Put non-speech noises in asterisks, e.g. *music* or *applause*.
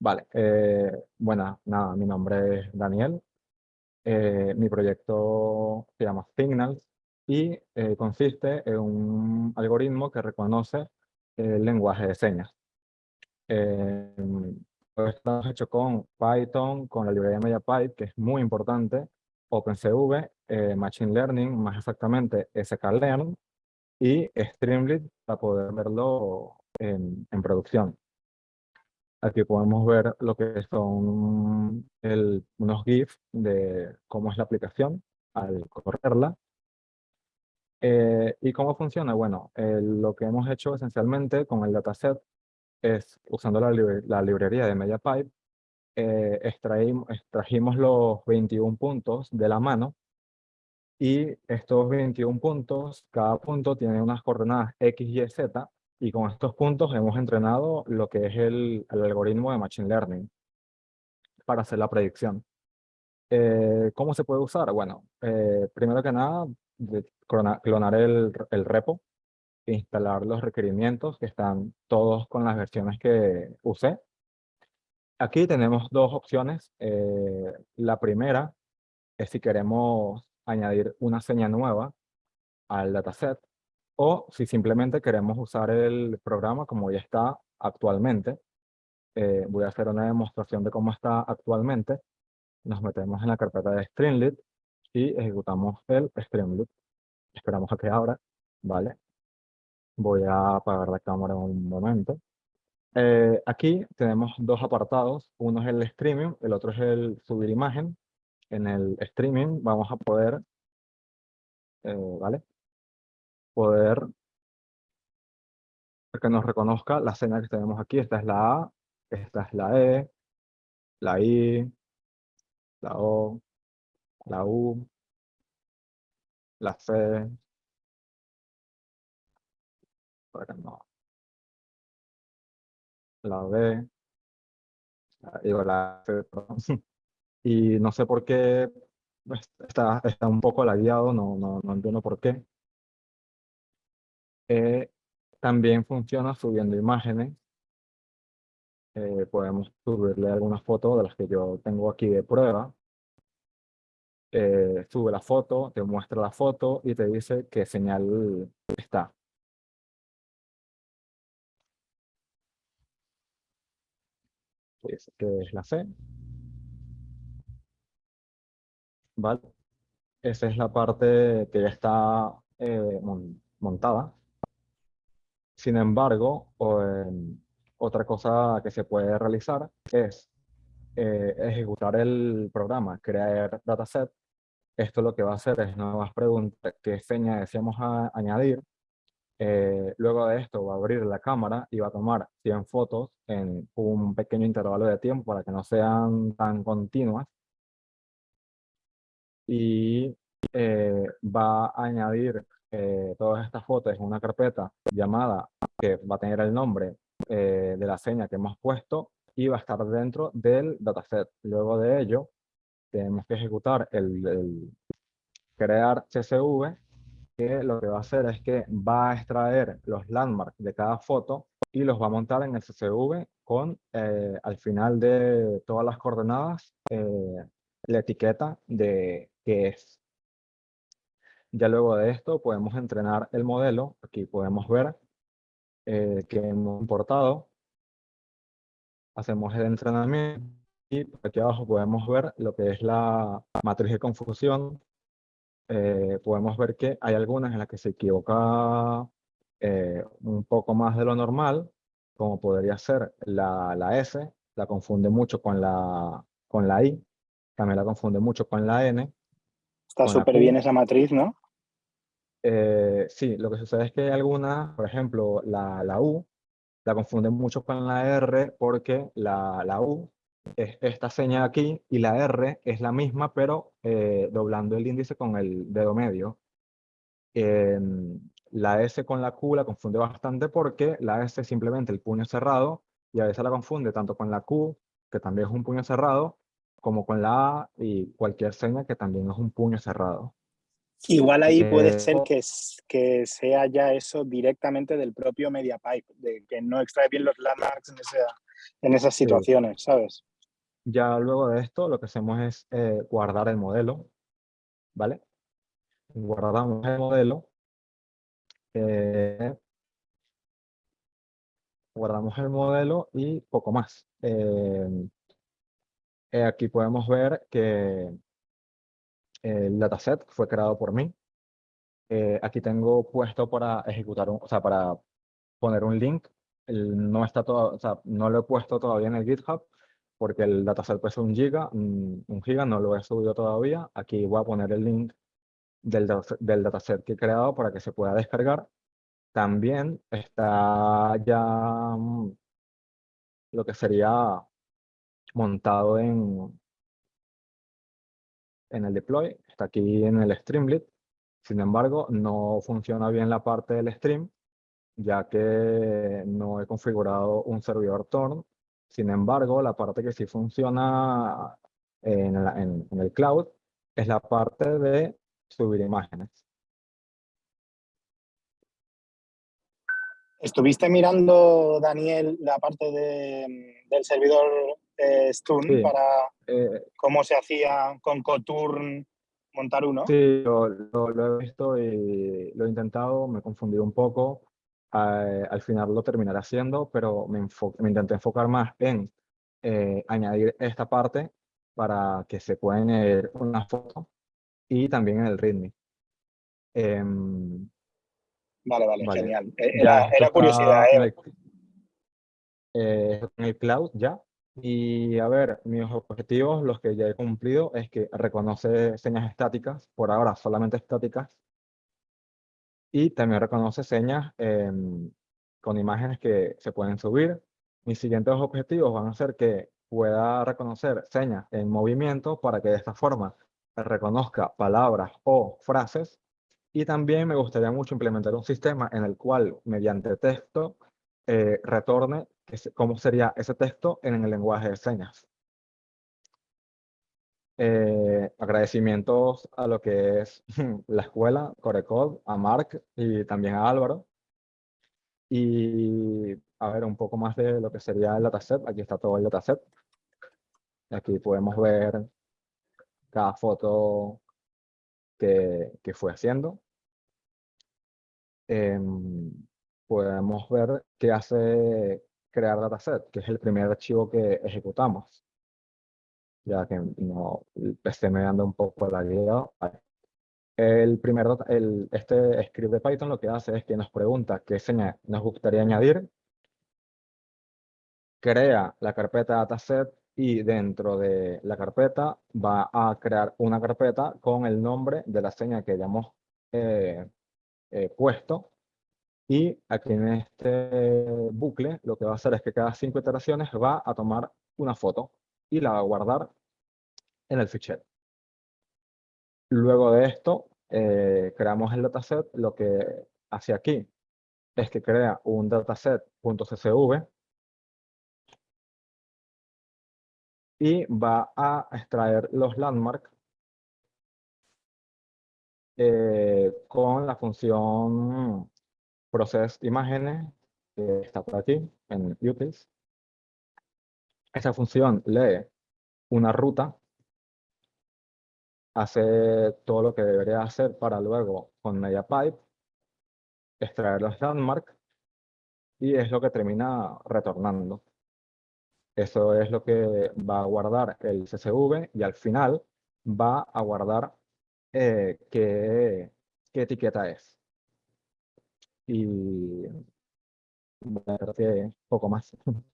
Vale, eh, nada, mi nombre es Daniel. Eh, mi proyecto se llama Signals y eh, consiste en un algoritmo que reconoce el lenguaje de señas. Eh, estamos hecho con Python, con la librería MediaPipe, que es muy importante, OpenCV, eh, Machine Learning, más exactamente sklearn, y Streamlit para poder verlo en, en producción. Aquí podemos ver lo que son el, unos GIFs de cómo es la aplicación al correrla. Eh, ¿Y cómo funciona? Bueno, lo que hemos hecho esencialmente con el dataset es, usando la, la librería de MediaPipe, eh, extrajimos los 21 puntos de la mano y estos 21 puntos, cada punto tiene unas coordenadas X, Y, Z y con estos puntos hemos entrenado lo que es el, algoritmo de Machine Learning para hacer la predicción. Eh, ¿Cómo se puede usar? Bueno, eh, primero que nada, clonar el, el repo, instalar los requerimientos que están todos con las versiones que usé. Aquí tenemos dos opciones. Eh, la primera es si queremos añadir una seña nueva al dataset o si simplemente queremos usar el programa como ya está actualmente. Eh, voy a hacer una demostración de cómo está actualmente. Nos metemos en la carpeta de Streamlit y ejecutamos el Streamlit. Esperamos a que abra, ¿vale? Voy a apagar la cámara un momento. Eh, aquí tenemos dos apartados. Uno es el streaming, el otro es el subir imagen. En el streaming vamos a poder, eh, ¿vale? Poder que nos reconozca la señal que tenemos aquí. Esta es la A, esta es la E, la I, la O, la U, la C, no. La B, la C, *laughs* y no sé por qué pues, está, está un poco lagueado, no, no, no entiendo por qué. Eh, también funciona subiendo imágenes. Eh, podemos subirle algunas fotos de las que yo tengo aquí de prueba. Eh, sube la foto, te muestra la foto y te dice qué señal está. que es la C. ¿Vale? Esa es la parte que ya está eh, montada. Sin embargo, otra cosa que se puede realizar es eh, ejecutar el programa, crear dataset. Esto lo que va a hacer es nuevas preguntas, qué seña deseamos añadir, eh, luego de esto va a abrir la cámara y va a tomar 100 fotos en un pequeño intervalo de tiempo para que no sean tan continuas. Y eh, va a añadir eh, todas estas fotos en una carpeta llamada que va a tener el nombre de la seña que hemos puesto y va a estar dentro del dataset. Luego de ello, tenemos que ejecutar el, el crear CSV que lo que va a hacer es que va a extraer los landmarks de cada foto y los va a montar en el CSV con, eh, al final de todas las coordenadas, eh, la etiqueta de qué es. Ya luego de esto podemos entrenar el modelo. Aquí podemos ver eh, que hemos importado. Hacemos el entrenamiento y aquí abajo podemos ver lo que es la matriz de confusión eh, podemos ver que hay algunas en las que se equivoca eh, un poco más de lo normal, como podría ser la, la S, la confunde mucho con la, con la I, también la confunde mucho con la N. Está súper bien esa matriz, ¿no? Eh, sí, lo que sucede es que algunas, por ejemplo, la, U, la confunde mucho con la R porque la, U es esta señal aquí y la R es la misma, pero eh, doblando el índice con el dedo medio. Em, la S con la Q la confunde bastante porque la S es simplemente el puño cerrado y a veces la confunde tanto con la Q, que también es un puño cerrado, como con la A y cualquier señal que también es un puño cerrado. Igual ahí puede eh, ser que, que sea ya eso directamente del propio MediaPipe, de que no extrae bien los landmarks en esa, en esas situaciones, ¿sabes? Ya luego de esto, lo que hacemos es eh, guardar el modelo, ¿vale? Guardamos el modelo. Eh, guardamos el modelo y poco más. Eh, aquí podemos ver que el dataset fue creado por mí. aquí tengo puesto para ejecutar, un, o sea, para poner un link. no está todo, o sea, no lo he puesto todavía en el GitHub, porque el dataset pesa un giga, un giga no lo he subido todavía. Aquí voy a poner el link del, del dataset que he creado para que se pueda descargar. También está ya mm, lo que sería montado en, en el deploy, está aquí en el Streamlit. Sin embargo, no funciona bien la parte del stream, ya que no he configurado un servidor Torn sin embargo, la parte que sí funciona en, el cloud es la parte de subir imágenes. ¿Estuviste mirando, Daniel, la parte del servidor eh, Stun para eh, cómo se hacía con Coturn montar uno? Sí, lo, lo, he visto y lo he intentado, me he confundido un poco. Eh, al final lo terminaré haciendo, pero me, me intenté enfocar más en eh, añadir esta parte para que se pueda añadir una foto y también en el README. Em, vale, vale, genial. Eh, era, curiosidad. en el cloud ya. Y a ver, mis objetivos, los que ya he cumplido, es que reconoce señas estáticas, por ahora solamente estáticas, y también reconoce señas em, con imágenes que se pueden subir. Mis siguientes objetivos van a ser que pueda reconocer señas en movimiento para que de esta forma reconozca palabras o frases. Y también me gustaría mucho implementar un sistema en el cual, mediante texto, eh, retorne cómo sería ese texto en el lenguaje de señas. Eh, agradecimientos a lo que es *laughs* la escuela, Corecode, a Mark y también a Álvaro. Y a ver un poco más de lo que sería el dataset. Aquí está todo el dataset. Aquí podemos ver cada foto que, que fue haciendo. Em, podemos ver qué hace crear dataset, que es el primer archivo que ejecutamos ya que no, el PC me anda un poco la guía. El primer, el, este script de Python lo que hace es que nos pregunta qué señal nos gustaría añadir, crea la carpeta dataset y dentro de la carpeta va a crear una carpeta con el nombre de la señal que hayamos eh, eh, puesto. Y aquí en este bucle lo que va a hacer es que cada cinco iteraciones va a tomar una foto y la va a guardar en el fichero. Luego de esto, eh, creamos el dataset. Lo que hace aquí es que crea un dataset.csv y va a extraer los landmarks eh, con la función process imágenes que está por aquí en utils. Esa función lee una ruta hace todo lo que debería hacer para luego con MediaPipe extraer los landmarks y es lo que termina retornando. Eso es lo que va a guardar el CSV y al final va a guardar eh, qué, qué, etiqueta es. Y bueno, que poco más. *laughs*